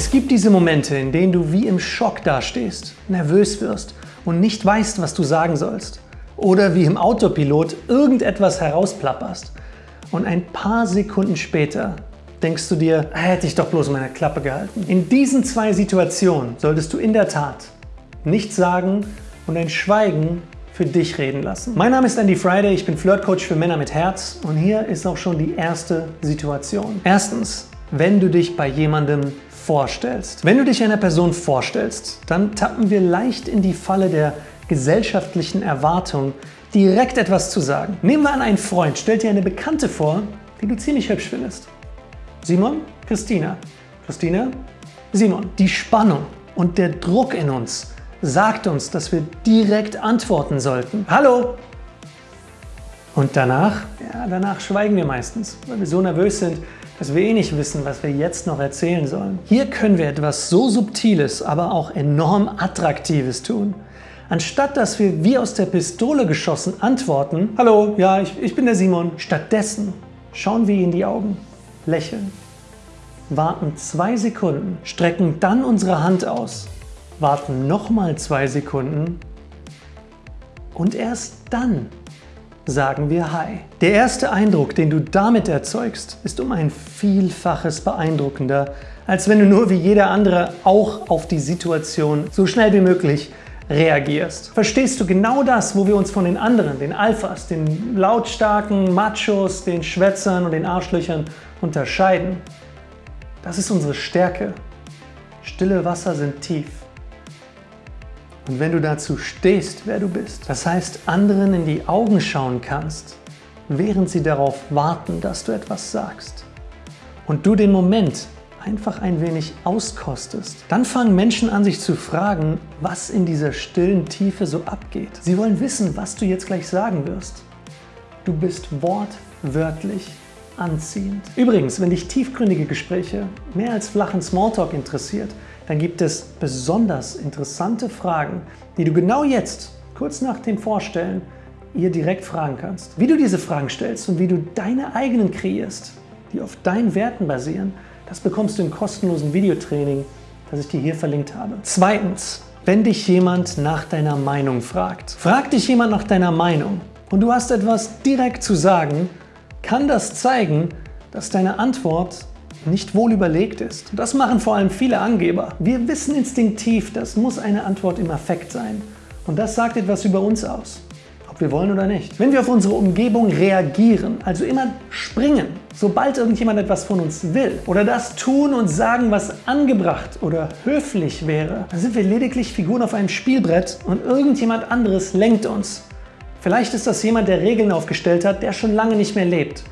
Es gibt diese Momente, in denen du wie im Schock dastehst, nervös wirst und nicht weißt, was du sagen sollst. Oder wie im Autopilot irgendetwas herausplapperst. Und ein paar Sekunden später denkst du dir, hätte ich doch bloß meine Klappe gehalten. In diesen zwei Situationen solltest du in der Tat nichts sagen und ein Schweigen für dich reden lassen. Mein Name ist Andy Friday, ich bin Flirtcoach für Männer mit Herz und hier ist auch schon die erste Situation. Erstens, wenn du dich bei jemandem vorstellst. Wenn du dich einer Person vorstellst, dann tappen wir leicht in die Falle der gesellschaftlichen Erwartung, direkt etwas zu sagen. Nehmen wir an, ein Freund stellt dir eine Bekannte vor, die du ziemlich hübsch findest. Simon, Christina. Christina, Simon. Die Spannung und der Druck in uns sagt uns, dass wir direkt antworten sollten. Hallo! Und danach? Ja, danach schweigen wir meistens, weil wir so nervös sind, dass wir eh nicht wissen, was wir jetzt noch erzählen sollen. Hier können wir etwas so Subtiles, aber auch enorm Attraktives tun. Anstatt dass wir wie aus der Pistole geschossen antworten, Hallo, ja, ich, ich bin der Simon, stattdessen schauen wir in die Augen, lächeln, warten zwei Sekunden, strecken dann unsere Hand aus warten nochmal zwei Sekunden und erst dann sagen wir Hi. Der erste Eindruck, den du damit erzeugst, ist um ein Vielfaches beeindruckender, als wenn du nur wie jeder andere auch auf die Situation so schnell wie möglich reagierst. Verstehst du genau das, wo wir uns von den anderen, den Alphas, den lautstarken Machos, den Schwätzern und den Arschlöchern unterscheiden? Das ist unsere Stärke. Stille Wasser sind tief. Und wenn du dazu stehst, wer du bist, das heißt anderen in die Augen schauen kannst, während sie darauf warten, dass du etwas sagst, und du den Moment einfach ein wenig auskostest, dann fangen Menschen an sich zu fragen, was in dieser stillen Tiefe so abgeht. Sie wollen wissen, was du jetzt gleich sagen wirst. Du bist wortwörtlich anziehend. Übrigens, wenn dich tiefgründige Gespräche mehr als flachen Smalltalk interessiert, dann gibt es besonders interessante Fragen, die du genau jetzt, kurz nach dem Vorstellen, ihr direkt fragen kannst. Wie du diese Fragen stellst und wie du deine eigenen kreierst, die auf deinen Werten basieren, das bekommst du im kostenlosen Videotraining, das ich dir hier verlinkt habe. Zweitens, wenn dich jemand nach deiner Meinung fragt. Fragt dich jemand nach deiner Meinung und du hast etwas direkt zu sagen, kann das zeigen, dass deine Antwort nicht wohl überlegt ist. Das machen vor allem viele Angeber. Wir wissen instinktiv, das muss eine Antwort im Affekt sein. Und das sagt etwas über uns aus, ob wir wollen oder nicht. Wenn wir auf unsere Umgebung reagieren, also immer springen, sobald irgendjemand etwas von uns will, oder das tun und sagen, was angebracht oder höflich wäre, dann sind wir lediglich Figuren auf einem Spielbrett und irgendjemand anderes lenkt uns. Vielleicht ist das jemand, der Regeln aufgestellt hat, der schon lange nicht mehr lebt.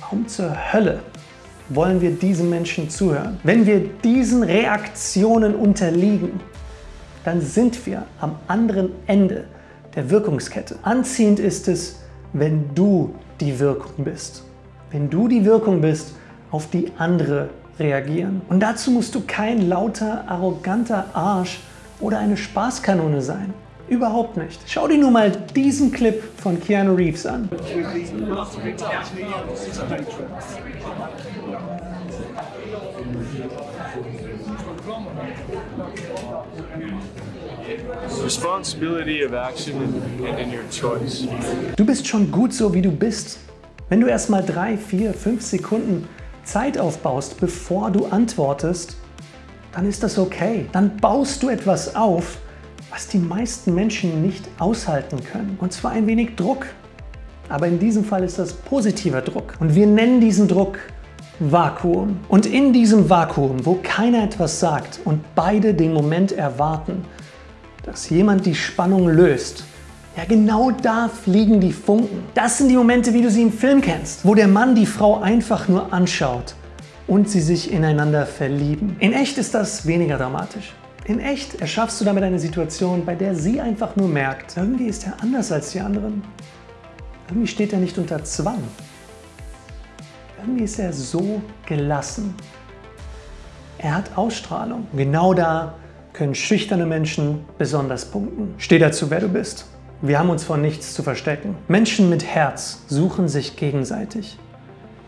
Warum zur Hölle wollen wir diesen Menschen zuhören. Wenn wir diesen Reaktionen unterliegen, dann sind wir am anderen Ende der Wirkungskette. Anziehend ist es, wenn du die Wirkung bist. Wenn du die Wirkung bist, auf die andere reagieren. Und dazu musst du kein lauter, arroganter Arsch oder eine Spaßkanone sein. Überhaupt nicht. Schau dir nur mal diesen Clip von Keanu Reeves an. Responsibility of action in your choice. Du bist schon gut so, wie du bist. Wenn du erst mal drei, vier, fünf Sekunden Zeit aufbaust, bevor du antwortest, dann ist das okay. Dann baust du etwas auf, was die meisten Menschen nicht aushalten können. Und zwar ein wenig Druck. Aber in diesem Fall ist das positiver Druck. Und wir nennen diesen Druck Vakuum. Und in diesem Vakuum, wo keiner etwas sagt und beide den Moment erwarten, dass jemand die Spannung löst, ja, genau da fliegen die Funken. Das sind die Momente, wie du sie im Film kennst, wo der Mann die Frau einfach nur anschaut und sie sich ineinander verlieben. In echt ist das weniger dramatisch. In echt erschaffst du damit eine Situation, bei der sie einfach nur merkt, irgendwie ist er anders als die anderen. Irgendwie steht er nicht unter Zwang. Irgendwie ist er so gelassen. Er hat Ausstrahlung. Genau da können schüchterne Menschen besonders punkten. Steh dazu, wer du bist. Wir haben uns vor nichts zu verstecken. Menschen mit Herz suchen sich gegenseitig.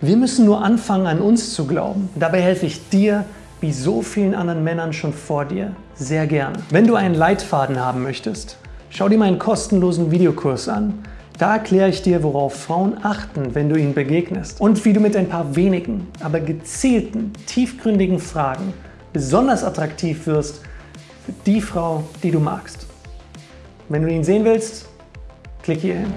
Wir müssen nur anfangen, an uns zu glauben. Dabei helfe ich dir, wie so vielen anderen Männern schon vor dir, sehr gerne. Wenn du einen Leitfaden haben möchtest, schau dir meinen kostenlosen Videokurs an. Da erkläre ich dir, worauf Frauen achten, wenn du ihnen begegnest und wie du mit ein paar wenigen, aber gezielten, tiefgründigen Fragen besonders attraktiv wirst für die Frau, die du magst. Wenn du ihn sehen willst, klick hier hin.